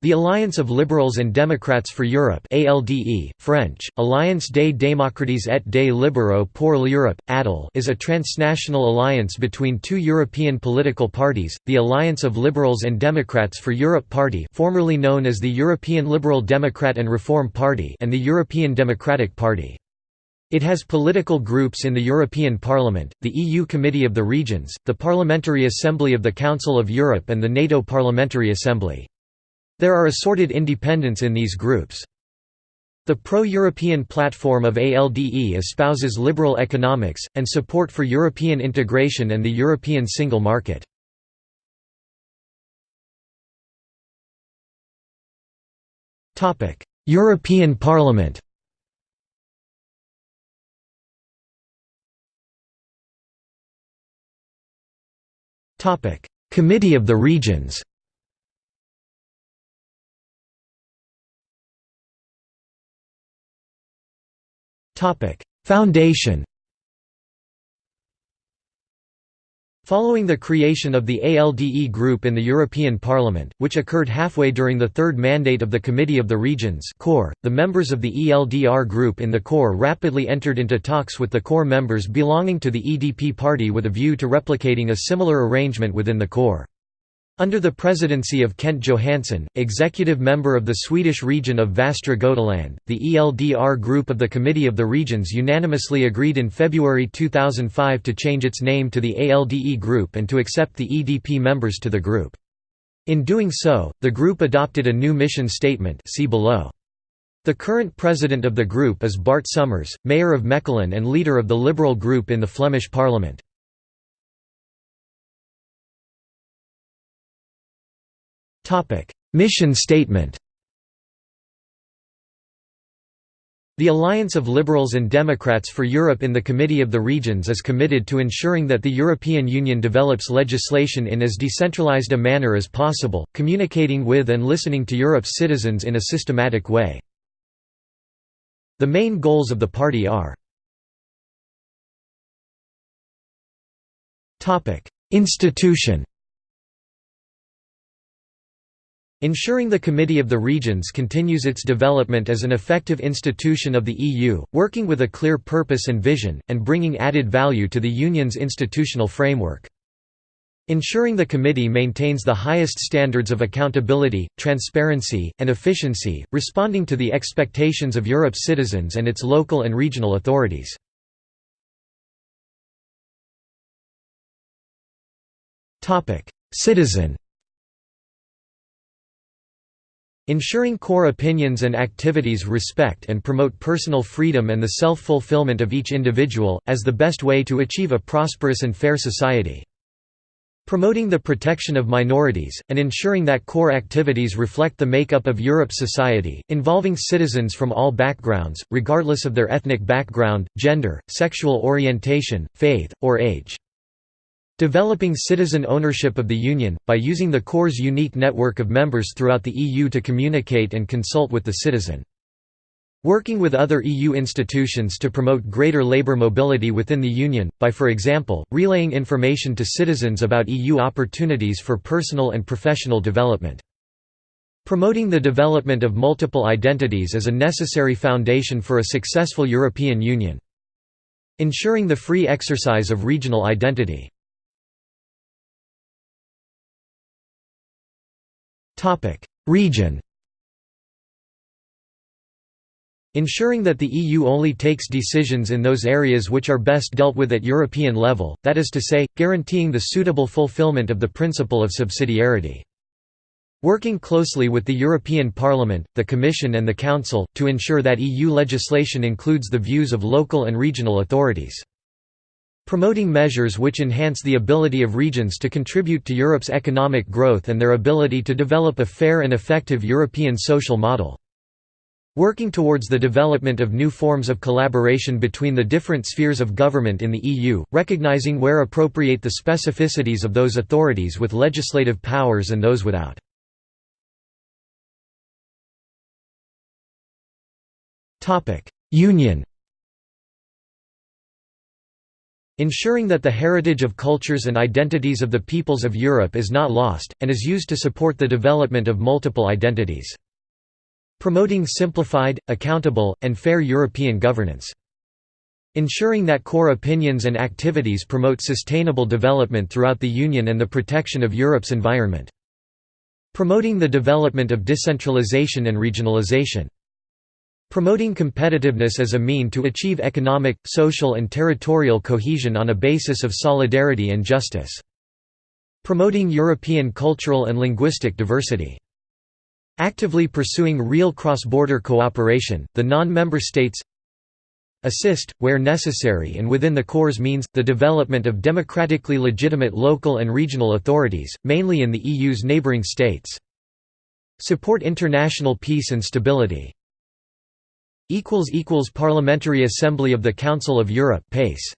The Alliance of Liberals and Democrats for Europe ALDE, French, Alliance des démocrates et des libéraux pour l'Europe, ADEL is a transnational alliance between two European political parties, the Alliance of Liberals and Democrats for Europe Party formerly known as the European Liberal Democrat and Reform Party and the European Democratic Party. It has political groups in the European Parliament, the EU Committee of the Regions, the Parliamentary Assembly of the Council of Europe and the NATO Parliamentary Assembly. There are assorted independents in these groups. The pro-European platform of ALDE espouses liberal economics, and support for European integration and the European single market. European Parliament Committee of the Regions Foundation Following the creation of the ALDE group in the European Parliament, which occurred halfway during the third mandate of the Committee of the Regions CoR, the members of the ELDR group in the CoR rapidly entered into talks with the CoR members belonging to the EDP party with a view to replicating a similar arrangement within the CoR. Under the presidency of Kent Johansson, executive member of the Swedish region of Västra Götaland, the ELDR group of the Committee of the Regions unanimously agreed in February 2005 to change its name to the ALDE group and to accept the EDP members to the group. In doing so, the group adopted a new mission statement see below. The current president of the group is Bart Somers, mayor of Mechelen and leader of the Liberal group in the Flemish parliament. Mission statement The Alliance of Liberals and Democrats for Europe in the Committee of the Regions is committed to ensuring that the European Union develops legislation in as decentralized a manner as possible, communicating with and listening to Europe's citizens in a systematic way. The main goals of the party are Institution Ensuring the Committee of the Regions continues its development as an effective institution of the EU, working with a clear purpose and vision, and bringing added value to the Union's institutional framework. Ensuring the Committee maintains the highest standards of accountability, transparency, and efficiency, responding to the expectations of Europe's citizens and its local and regional authorities. Citizen Ensuring CoR opinions and activities respect and promote personal freedom and the self-fulfillment of each individual, as the best way to achieve a prosperous and fair society. Promoting the protection of minorities, and ensuring that CoR activities reflect the makeup of Europe's society, involving citizens from all backgrounds, regardless of their ethnic background, gender, sexual orientation, faith, or age. Developing citizen ownership of the Union, by using the CoR's unique network of members throughout the EU to communicate and consult with the citizen. Working with other EU institutions to promote greater labour mobility within the Union, by for example, relaying information to citizens about EU opportunities for personal and professional development. Promoting the development of multiple identities as a necessary foundation for a successful European Union. Ensuring the free exercise of regional identity. Region Ensuring that the EU only takes decisions in those areas which are best dealt with at European level, that is to say, guaranteeing the suitable fulfillment of the principle of subsidiarity. Working closely with the European Parliament, the Commission and the Council, to ensure that EU legislation includes the views of local and regional authorities. Promoting measures which enhance the ability of regions to contribute to Europe's economic growth and their ability to develop a fair and effective European social model. Working towards the development of new forms of collaboration between the different spheres of government in the EU, recognizing where appropriate the specificities of those authorities with legislative powers and those without. Union Ensuring that the heritage of cultures and identities of the peoples of Europe is not lost, and is used to support the development of multiple identities. Promoting simplified, accountable, and fair European governance. Ensuring that CoR opinions and activities promote sustainable development throughout the Union and the protection of Europe's environment. Promoting the development of decentralization and regionalization. Promoting competitiveness as a mean to achieve economic, social and territorial cohesion on a basis of solidarity and justice. Promoting European cultural and linguistic diversity. Actively pursuing real cross-border cooperation, the non-member states assist, where necessary and within the Corps means, the development of democratically legitimate local and regional authorities, mainly in the EU's neighbouring states. Support international peace and stability. Parliamentary Assembly of the Council of Europe PACE